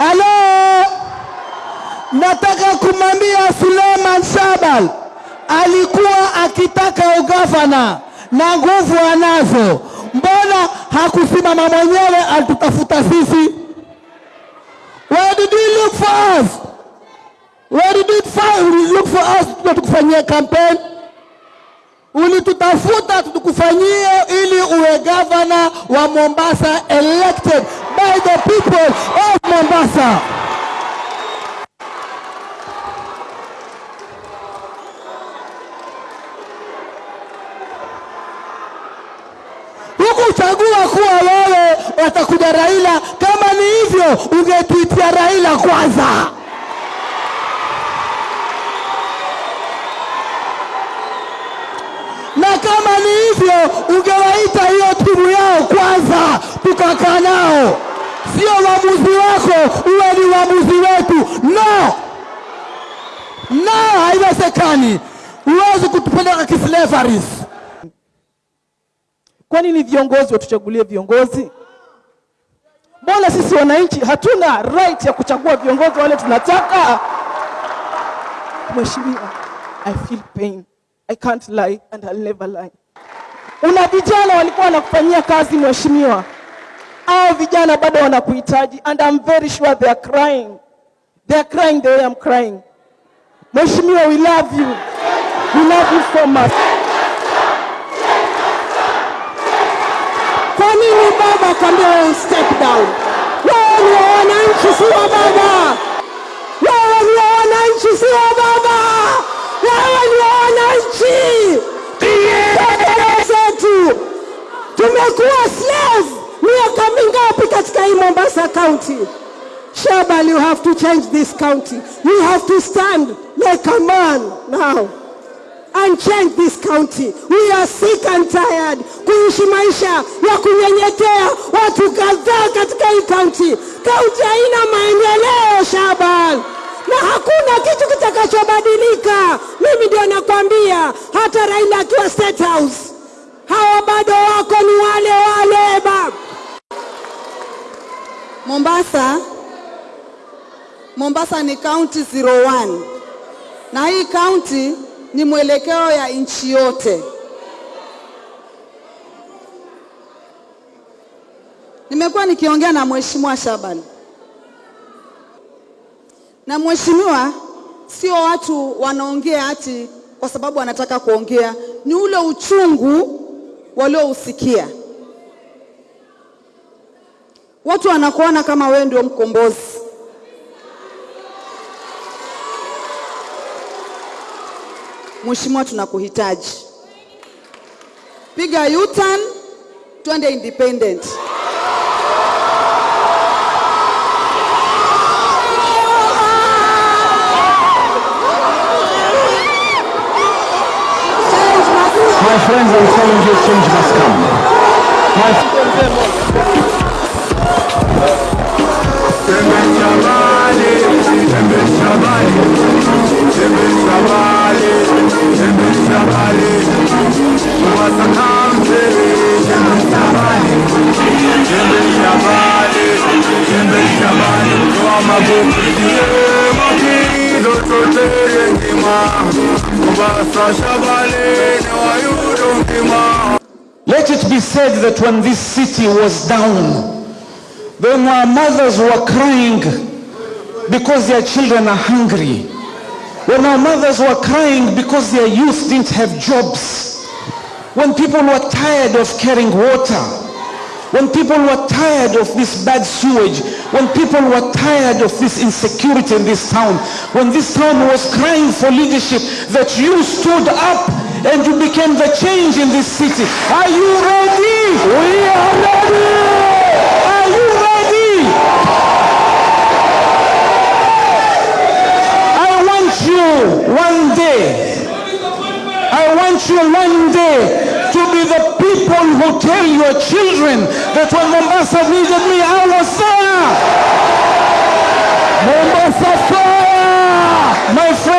Halo, nataka kumwambia Suleiman Shahbal alikuwa akitaka ugavana na nguvu anazo, mbona hakusimama mwenyewe alitutafuta sisi? Where did he look for us? Where did he look for us Tukufanyia campaign? Ulitutafuta tukufanyie ili uwe gavana wa Mombasa elected by the people of Mombasa. Hukuchagua kuwa wewe watakuja Raila. Kama ni hivyo, ungetuitia Raila kwanza. na kama ni hivyo ungewaita hiyo timu yao kwanza, tukakaa nao, sio uamuzi wako uwe ni uamuzi wetu. No, no, haiwezekani. Huwezi kutupeleka kislaveries. Kwa nini viongozi watuchagulie viongozi? Mbona sisi wananchi hatuna right ya kuchagua viongozi wale tunataka? Mheshimiwa, I feel pain. I can't lie and I'll never lie. Una vijana walikuwa wanakufanyia kazi mheshimiwa, hao vijana bado wanakuhitaji and I'm very sure they are crying. They are crying the way I'm crying. Mheshimiwa, we love you. We love you so much. Kwa nini baba kwambia step down? Wewe ni wananchi, si wa baba. Mingapi Mombasa County? Shabal, you have to change this county. You have to stand like a man now and change this county. We are sick and tired kuishi maisha ya kunyenyekea watu kadhaa katika hii county. County haina maendeleo shabal na hakuna kitu kitakachobadilika. Mimi ndio nakwambia, hata Raila akiwa State House, hawa bado wako ni wale wale baba. Mombasa, Mombasa ni county 01 na hii kaunti ni mwelekeo ya nchi yote. Nimekuwa nikiongea na Mheshimiwa Shaban na mheshimiwa, sio watu wanaongea ati kwa sababu wanataka kuongea, ni ule uchungu waliousikia. Watu wanakuona kama wewe ndio mkombozi. Mheshimiwa, tunakuhitaji. Piga U-turn, twende independent. My friends, I'm telling you, change must come. My Let it be said that when this city was down, when our mothers were crying because their children are hungry, when our mothers were crying because their youth didn't have jobs, when people were tired of carrying water, when people were tired of this bad sewage, when people were tired of this insecurity in this town, when this town was crying for leadership, that you stood up and you became the change in this city. Are you ready? We are ready. Are you ready? I want you one day, I want you one day people who tell your children that when Mombasa needed me, I was there. Mombasa fire! My friend.